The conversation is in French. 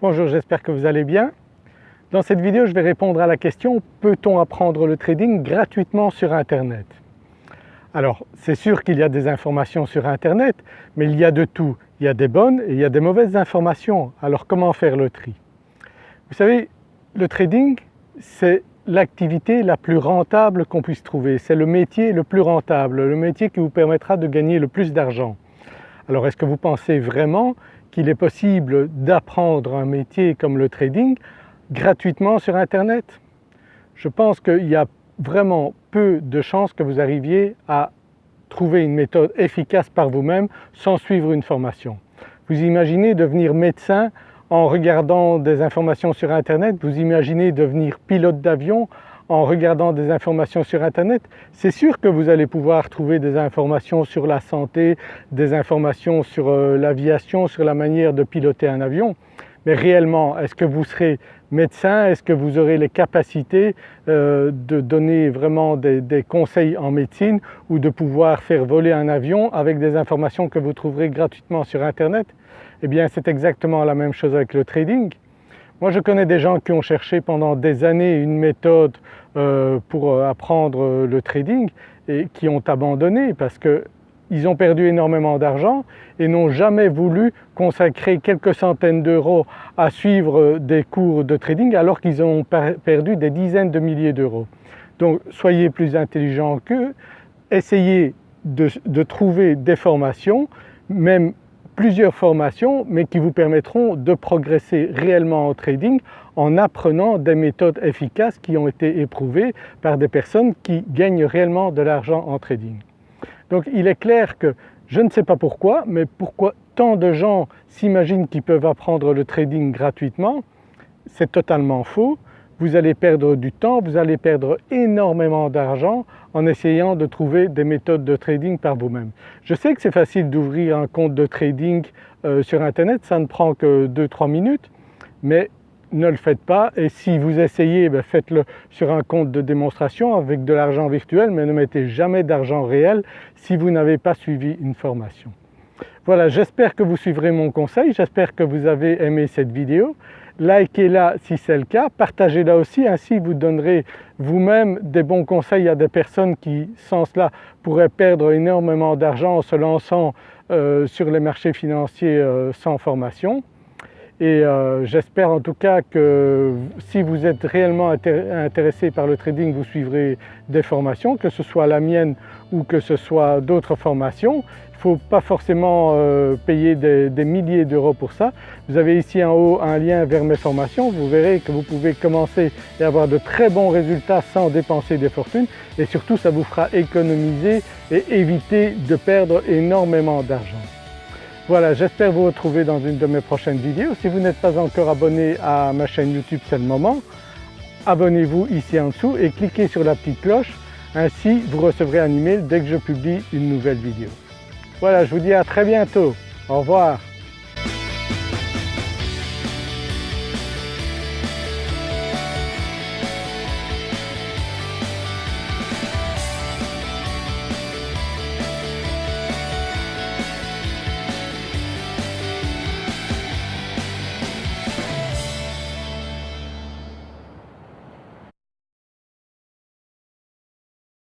Bonjour, j'espère que vous allez bien. Dans cette vidéo, je vais répondre à la question « Peut-on apprendre le trading gratuitement sur internet ?» Alors c'est sûr qu'il y a des informations sur internet, mais il y a de tout. Il y a des bonnes et il y a des mauvaises informations. Alors comment faire le tri? Vous savez, le trading c'est l'activité la plus rentable qu'on puisse trouver. C'est le métier le plus rentable, le métier qui vous permettra de gagner le plus d'argent. Alors est-ce que vous pensez vraiment qu'il est possible d'apprendre un métier comme le trading gratuitement sur internet Je pense qu'il y a vraiment peu de chances que vous arriviez à trouver une méthode efficace par vous-même sans suivre une formation. Vous imaginez devenir médecin en regardant des informations sur internet, vous imaginez devenir pilote d'avion en regardant des informations sur internet, c'est sûr que vous allez pouvoir trouver des informations sur la santé, des informations sur euh, l'aviation, sur la manière de piloter un avion. Mais réellement, est-ce que vous serez médecin? Est-ce que vous aurez les capacités euh, de donner vraiment des, des, conseils en médecine ou de pouvoir faire voler un avion avec des informations que vous trouverez gratuitement sur internet? Eh bien c'est exactement la même chose avec le trading. Moi je connais des gens qui ont cherché pendant des années une méthode euh, pour euh, apprendre euh, le trading et qui ont abandonné parce qu'ils ont perdu énormément d'argent et n'ont jamais voulu consacrer quelques centaines d'euros à suivre des cours de trading alors qu'ils ont perdu des dizaines de milliers d'euros. Donc soyez plus intelligents qu'eux, essayez de, de trouver des formations, même plusieurs formations mais qui vous permettront de progresser réellement en trading en apprenant des méthodes efficaces qui ont été éprouvées par des personnes qui gagnent réellement de l'argent en trading. Donc il est clair que je ne sais pas pourquoi mais pourquoi tant de gens s'imaginent qu'ils peuvent apprendre le trading gratuitement, c'est totalement faux vous allez perdre du temps, vous allez perdre énormément d'argent en essayant de trouver des méthodes de trading par vous-même. Je sais que c'est facile d'ouvrir un compte de trading euh, sur internet, ça ne prend que 2-3 minutes, mais ne le faites pas et si vous essayez, ben, faites-le sur un compte de démonstration avec de l'argent virtuel mais ne mettez jamais d'argent réel si vous n'avez pas suivi une formation. Voilà, j'espère que vous suivrez mon conseil, j'espère que vous avez aimé cette vidéo likez-la si c'est le cas, partagez-la aussi, ainsi vous donnerez vous-même des bons conseils à des personnes qui sans cela pourraient perdre énormément d'argent en se lançant euh, sur les marchés financiers euh, sans formation. Et euh, j'espère en tout cas que si vous êtes réellement intéressé par le trading, vous suivrez des formations, que ce soit la mienne ou que ce soit d'autres formations. Il ne faut pas forcément euh, payer des, milliers d'euros pour ça. Vous avez ici en haut un lien vers mes formations, vous verrez que vous pouvez commencer et avoir de très bons résultats sans dépenser des fortunes et surtout ça vous fera économiser et éviter de perdre énormément d'argent. Voilà, j'espère vous retrouver dans une de mes prochaines vidéos. Si vous n'êtes pas encore abonné à ma chaîne YouTube, c'est le moment. Abonnez-vous ici en dessous et cliquez sur la petite cloche, ainsi vous recevrez un email dès que je publie une nouvelle vidéo. Voilà, je vous dis à très bientôt. Au revoir.